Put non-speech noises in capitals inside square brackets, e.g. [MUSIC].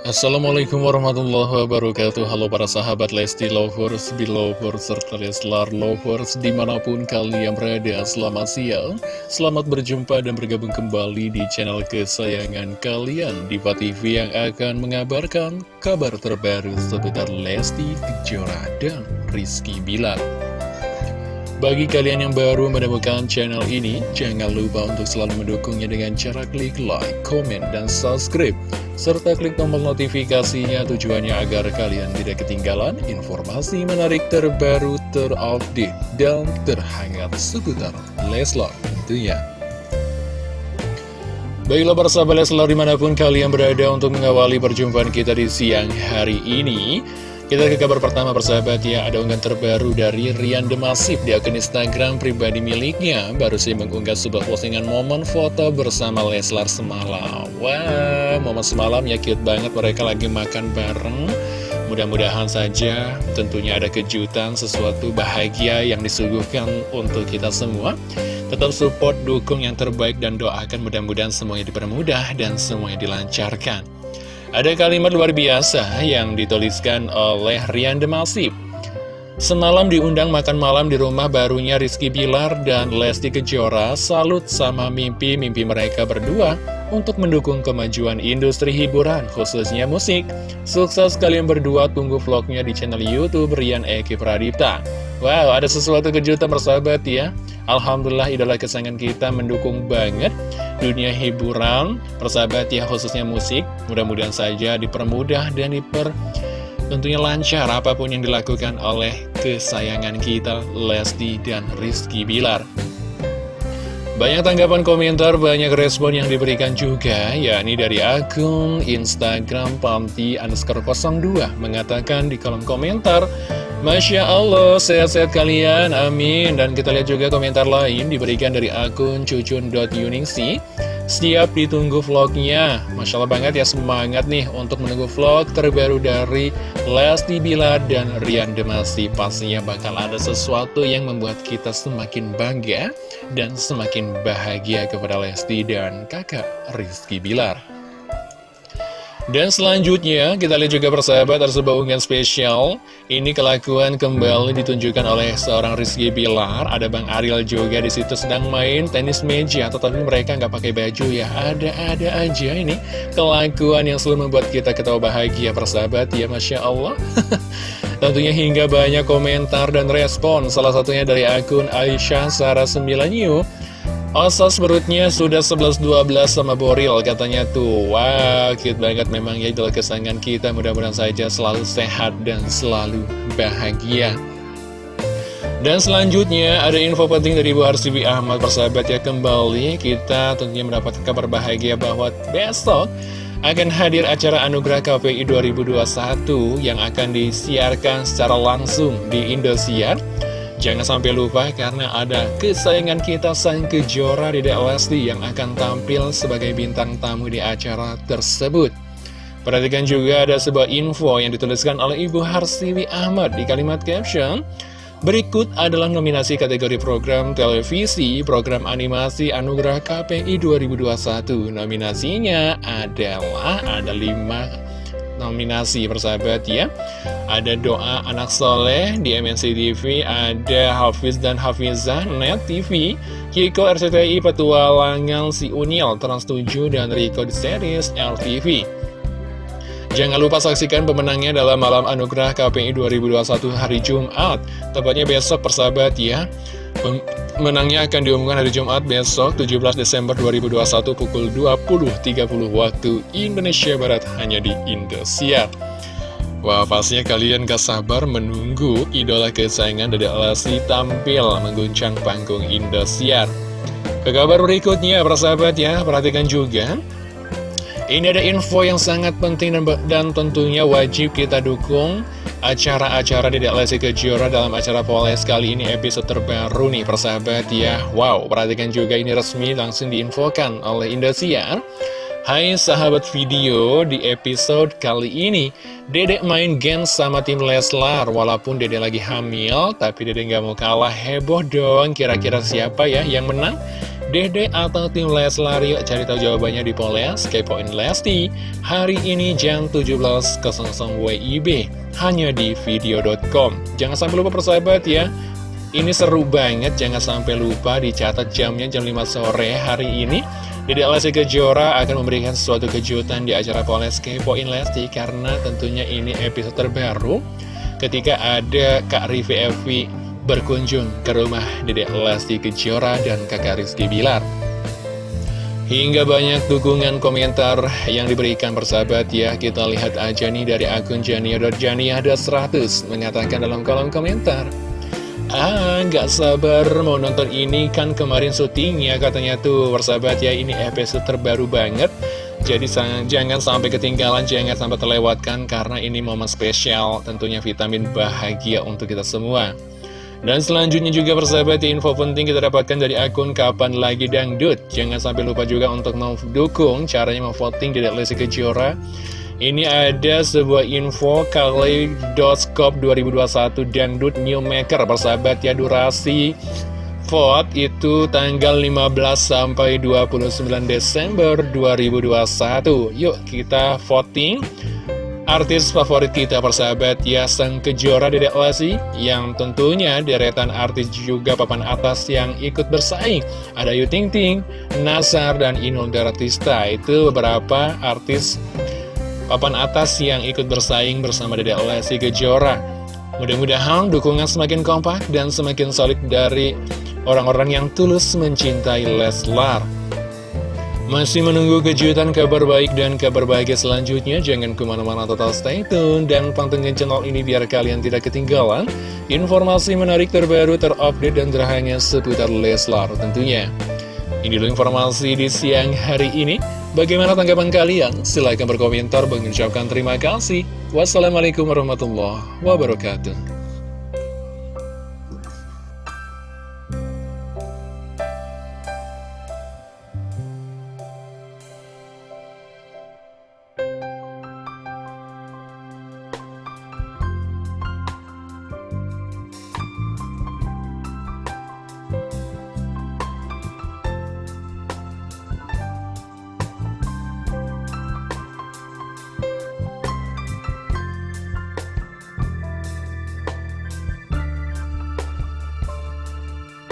Assalamualaikum warahmatullahi wabarakatuh. Halo para sahabat Lesti Lovers, Belovers, serta Leslar Lovers Di mana pun kalian berada, selamat siang. Selamat berjumpa dan bergabung kembali di channel kesayangan kalian Diva TV yang akan mengabarkan kabar terbaru seputar Lesti Kejora dan Rizky Bilar. Bagi kalian yang baru menemukan channel ini, jangan lupa untuk selalu mendukungnya dengan cara klik like, komen, dan subscribe. Serta klik tombol notifikasinya tujuannya agar kalian tidak ketinggalan informasi menarik terbaru, terupdate, dan terhangat seputar Leslar tentunya. Baiklah para sahabat Leslar di mana pun kalian berada untuk mengawali perjumpaan kita di siang hari ini. Kita ke kabar pertama persahabat ya, ada unggahan terbaru dari Rian Demasif di akun Instagram pribadi miliknya. Baru sih mengunggah sebuah postingan momen foto bersama Leslar semalam. Wah, momen semalam ya cute banget mereka lagi makan bareng. Mudah-mudahan saja tentunya ada kejutan, sesuatu bahagia yang disuguhkan untuk kita semua. Tetap support, dukung yang terbaik dan doakan mudah-mudahan semuanya dipermudah dan semuanya dilancarkan. Ada kalimat luar biasa yang dituliskan oleh Rian Demasif. Semalam diundang makan malam di rumah barunya Rizky Bilar dan Lesti Kejora salut sama mimpi-mimpi mereka berdua untuk mendukung kemajuan industri hiburan, khususnya musik. Sukses kalian berdua, tunggu vlognya di channel Youtube Rian Eki Pradipta. Wow, ada sesuatu kejutan bersahabat ya. Alhamdulillah idola kesayangan kita mendukung banget dunia hiburan, persahabat ya khususnya musik. Mudah-mudahan saja dipermudah dan diper tentunya lancar apa pun yang dilakukan oleh kesayangan kita Lesti dan Rizky Bilar. Banyak tanggapan komentar, banyak respon yang diberikan juga, yakni dari akun Instagram Pamti underscore 02 mengatakan di kolom komentar, Masya Allah, sehat-sehat kalian, amin. Dan kita lihat juga komentar lain diberikan dari akun cucun.yuningsi. Siap ditunggu vlognya. Masya Allah banget ya semangat nih untuk menunggu vlog terbaru dari Lesti Bilar dan Rian Demasi Pastinya bakal ada sesuatu yang membuat kita semakin bangga dan semakin bahagia kepada Lesti dan kakak Rizky Bilar dan selanjutnya, kita lihat juga persahabat ada sebuah unggahan spesial. Ini kelakuan kembali ditunjukkan oleh seorang Rizky Bilar. Ada Bang Ariel juga di situ sedang main tenis meja, tetapi mereka nggak pakai baju ya. Ada-ada aja ini kelakuan yang selalu membuat kita ketawa bahagia persahabat ya, Masya Allah. [LAUGHS] Tentunya hingga banyak komentar dan respon, salah satunya dari akun Aisyah Sarah 9 Osas perutnya sudah 11-12 sama Boril katanya tuh. Wah cute banget. Memang ya idola kesayangan kita. Mudah-mudahan saja selalu sehat dan selalu bahagia. Dan selanjutnya ada info penting dari Bu Harsibi Ahmad persahabat ya kembali. Kita tentunya mendapatkan kabar bahagia bahwa besok akan hadir acara Anugerah KPI 2021 yang akan disiarkan secara langsung di Indosiar Jangan sampai lupa karena ada kesayangan kita Sang Kejora di Lesti yang akan tampil sebagai bintang tamu di acara tersebut. Perhatikan juga ada sebuah info yang dituliskan oleh Ibu Harsiwi Ahmad di kalimat caption. Berikut adalah nominasi kategori program televisi, program animasi Anugerah KPI 2021. Nominasinya adalah ada 5 nominasi persahabat ya. Ada doa anak soleh di MNC TV Ada Hafiz dan Hafizah Net TV Kiko RCTI Petualangan Si Unil Trans 7 dan Rico di series LTV Jangan lupa saksikan pemenangnya dalam Malam Anugerah KPI 2021 hari Jumat. Tepatnya besok persahabat ya Menangnya akan diumumkan hari Jumat besok 17 Desember 2021 pukul 20.30 waktu Indonesia Barat hanya di Indosiar. Wah pastinya kalian gak sabar menunggu idola kesayangan dari Alasi tampil mengguncang panggung Indosiar. Ke kabar berikutnya persahabat ya, perhatikan juga ini ada info yang sangat penting dan, dan tentunya wajib kita dukung acara-acara di Lesti Kejora dalam acara Poles kali ini episode terbaru nih persahabat ya. Wow, perhatikan juga ini resmi langsung diinfokan oleh Indosiar. Hai sahabat video, di episode kali ini Dedek main game sama tim Leslar Walaupun Dedek lagi hamil, tapi Dedek nggak mau kalah heboh dong Kira-kira siapa ya yang menang? Dede atau tim Leslar. Yuk cari tahu jawabannya di Poles Kepoin Lesti. Hari ini jam 17.00 WIB hanya di video.com jangan sampai lupa persahabat ya. Ini seru banget jangan sampai lupa dicatat jamnya jam 5 sore hari ini. Dede Lesti Kejora akan memberikan sesuatu kejutan di acara Poles Kepoin Lesti karena tentunya ini episode terbaru. Ketika ada Kak Rivi Evi berkunjung ke rumah Dedek Lesti Kejora dan kakak Rizky Bilar. Hingga banyak dukungan komentar yang diberikan persahabat ya Kita lihat aja nih dari akun Jania.Jania ada 100 mengatakan dalam kolom komentar. Ah, gak sabar mau nonton ini kan kemarin syutingnya katanya tuh persahabat ya ini episode terbaru banget. Jadi jangan sampai ketinggalan, jangan sampai terlewatkan karena ini momen spesial tentunya vitamin bahagia untuk kita semua dan selanjutnya juga persahabat info penting kita dapatkan dari akun Kapan Lagi Dangdut. Jangan sampai lupa juga untuk mendukung caranya memvoting di Lesi Kejora. Ini ada sebuah info Kaleidoskop 2021 Dangdut New Maker persahabat ya durasi vote itu tanggal 15 sampai 29 Desember 2021 Yuk kita voting artis favorit kita persahabat ya Sang Kejora Dedek Lesti yang tentunya deretan artis juga papan atas yang ikut bersaing. Ada Yu Ting Ting, Nasar, dan Inul Daratista. Itu beberapa artis papan atas yang ikut bersaing bersama Dedek Lesti Kejora. Mudah-mudahan dukungan semakin kompak dan semakin solid dari orang-orang yang tulus mencintai Leslar masih menunggu kejutan kabar baik dan kabar bahagia selanjutnya? Jangan ke mana-mana total stay tune dan pantengin channel ini biar kalian tidak ketinggalan informasi menarik terbaru, terupdate, dan terhangat seputar Leslar tentunya. Ini dulu informasi di siang hari ini. Bagaimana tanggapan kalian? Silahkan berkomentar, mengucapkan terima kasih. Wassalamualaikum warahmatullahi wabarakatuh.